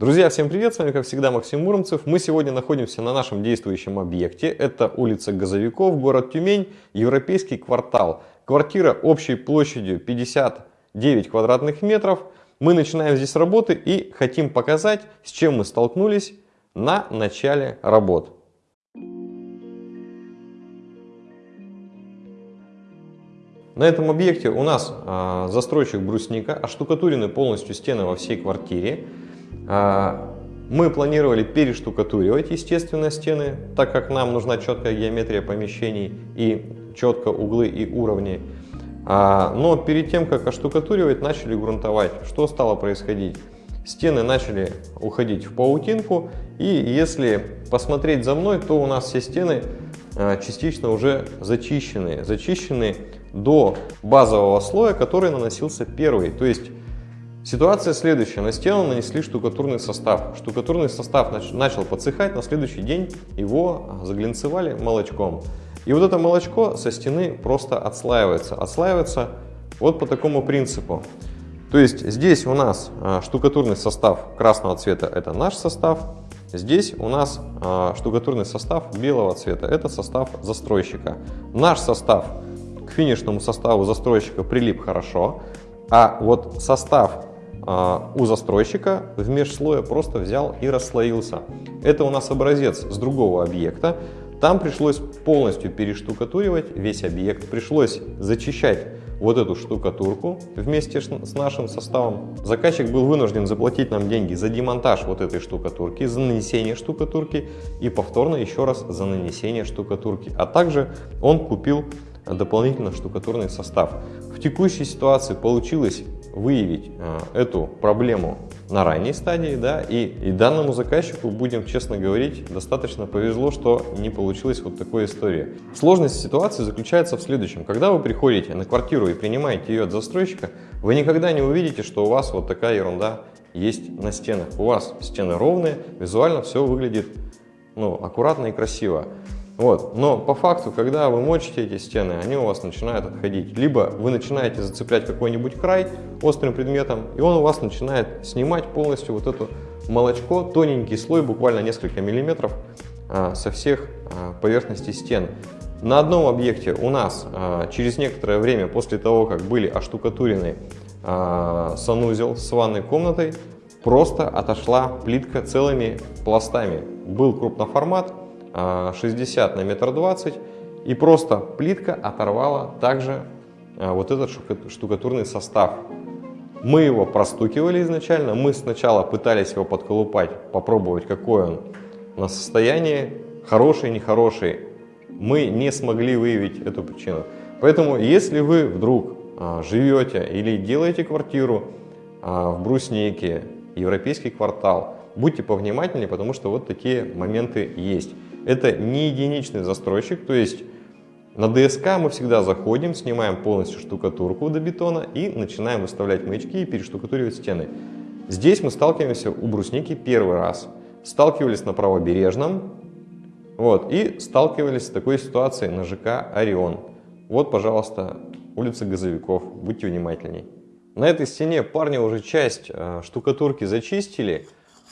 Друзья, всем привет! С вами, как всегда, Максим Муромцев. Мы сегодня находимся на нашем действующем объекте. Это улица Газовиков, город Тюмень, Европейский квартал. Квартира общей площадью 59 квадратных метров. Мы начинаем здесь работы и хотим показать, с чем мы столкнулись на начале работ. На этом объекте у нас э, застройщик брусника, оштукатурены полностью стены во всей квартире. А, мы планировали перештукатуривать, естественно, стены, так как нам нужна четкая геометрия помещений и четко углы и уровни. А, но перед тем, как оштукатуривать, начали грунтовать. Что стало происходить? Стены начали уходить в паутинку, и если посмотреть за мной, то у нас все стены а, частично уже зачищены. Зачищены до базового слоя, который наносился первый. То есть Ситуация следующая. На стену нанесли штукатурный состав. Штукатурный состав начал подсыхать, на следующий день его заглинцевали молочком. И вот это молочко со стены просто отслаивается. Отслаивается вот по такому принципу. То есть здесь у нас а, штукатурный состав красного цвета, это наш состав. Здесь у нас а, штукатурный состав белого цвета, это состав застройщика. Наш состав к финишному составу застройщика прилип хорошо, а вот состав а, у застройщика в межслое просто взял и расслоился. Это у нас образец с другого объекта. Там пришлось полностью перештукатуривать весь объект, пришлось зачищать вот эту штукатурку вместе с нашим составом. Заказчик был вынужден заплатить нам деньги за демонтаж вот этой штукатурки, за нанесение штукатурки и повторно еще раз за нанесение штукатурки. А также он купил дополнительно штукатурный состав. В текущей ситуации получилось выявить э, эту проблему на ранней стадии, да, и, и данному заказчику, будем честно говорить, достаточно повезло, что не получилось вот такой истории. Сложность ситуации заключается в следующем. Когда вы приходите на квартиру и принимаете ее от застройщика, вы никогда не увидите, что у вас вот такая ерунда есть на стенах. У вас стены ровные, визуально все выглядит ну, аккуратно и красиво. Вот. Но по факту, когда вы мочите эти стены, они у вас начинают отходить. Либо вы начинаете зацеплять какой-нибудь край острым предметом, и он у вас начинает снимать полностью вот это молочко, тоненький слой, буквально несколько миллиметров а, со всех а, поверхностей стен. На одном объекте у нас а, через некоторое время, после того, как были оштукатурены санузел с ванной комнатой, просто отошла плитка целыми пластами. Был крупноформат, 60 на метр двадцать и просто плитка оторвала также а, вот этот штукатурный состав. Мы его простукивали изначально, мы сначала пытались его подколупать, попробовать какой он на состоянии, хороший, нехороший. Мы не смогли выявить эту причину. Поэтому, если вы вдруг а, живете или делаете квартиру а, в Бруснике, европейский квартал, будьте повнимательнее, потому что вот такие моменты есть. Это не единичный застройщик, то есть на ДСК мы всегда заходим, снимаем полностью штукатурку до бетона и начинаем выставлять маячки и перештукатуривать стены. Здесь мы сталкиваемся у брусники первый раз. Сталкивались на правобережном вот, и сталкивались с такой ситуацией на ЖК «Орион». Вот, пожалуйста, улица Газовиков, будьте внимательней. На этой стене парни уже часть э, штукатурки зачистили,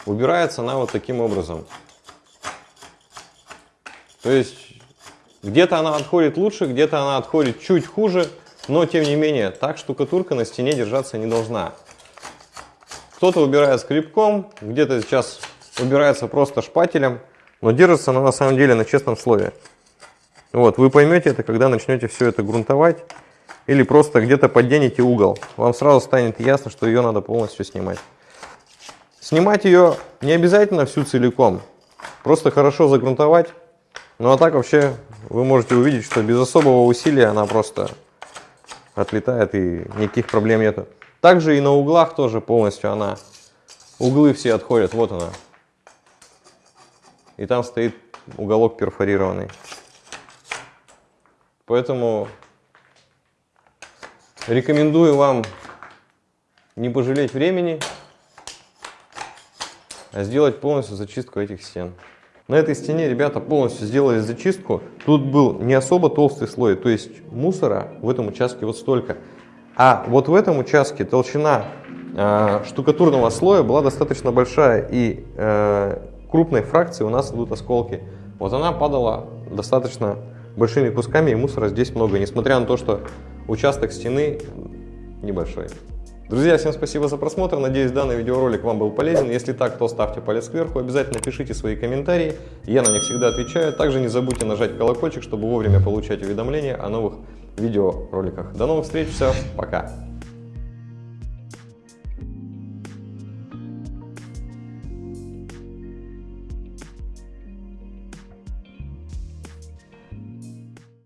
убирается она вот таким образом. То есть где-то она отходит лучше, где-то она отходит чуть хуже, но тем не менее так штукатурка на стене держаться не должна. Кто-то убирает скребком, где-то сейчас убирается просто шпателем, но держится она на самом деле на честном слое. Вот, вы поймете это, когда начнете все это грунтовать или просто где-то подденете угол. Вам сразу станет ясно, что ее надо полностью снимать. Снимать ее не обязательно всю целиком, просто хорошо загрунтовать ну а так вообще вы можете увидеть, что без особого усилия она просто отлетает и никаких проблем нету. Также и на углах тоже полностью она, углы все отходят, вот она. И там стоит уголок перфорированный. Поэтому рекомендую вам не пожалеть времени, а сделать полностью зачистку этих стен. На этой стене ребята полностью сделали зачистку. Тут был не особо толстый слой, то есть мусора в этом участке вот столько. А вот в этом участке толщина э, штукатурного слоя была достаточно большая и э, крупной фракции у нас идут осколки. Вот она падала достаточно большими кусками и мусора здесь много, несмотря на то, что участок стены небольшой. Друзья, всем спасибо за просмотр. Надеюсь, данный видеоролик вам был полезен. Если так, то ставьте палец кверху. Обязательно пишите свои комментарии. Я на них всегда отвечаю. Также не забудьте нажать колокольчик, чтобы вовремя получать уведомления о новых видеороликах. До новых встреч. Все. Пока.